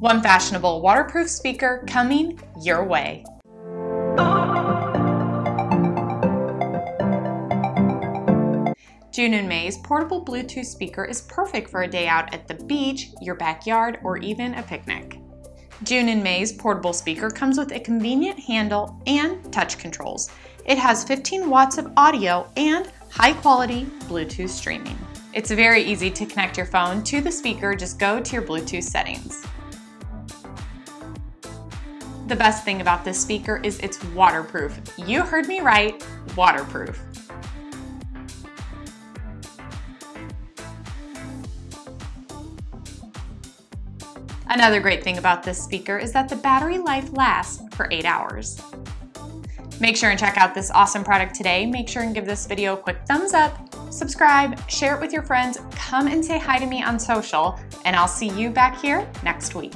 One fashionable waterproof speaker coming your way. June and May's portable Bluetooth speaker is perfect for a day out at the beach, your backyard, or even a picnic. June and May's portable speaker comes with a convenient handle and touch controls. It has 15 watts of audio and high quality Bluetooth streaming. It's very easy to connect your phone to the speaker, just go to your Bluetooth settings. The best thing about this speaker is it's waterproof. You heard me right, waterproof. Another great thing about this speaker is that the battery life lasts for 8 hours. Make sure and check out this awesome product today. Make sure and give this video a quick thumbs up, subscribe, share it with your friends, come and say hi to me on social, and I'll see you back here next week.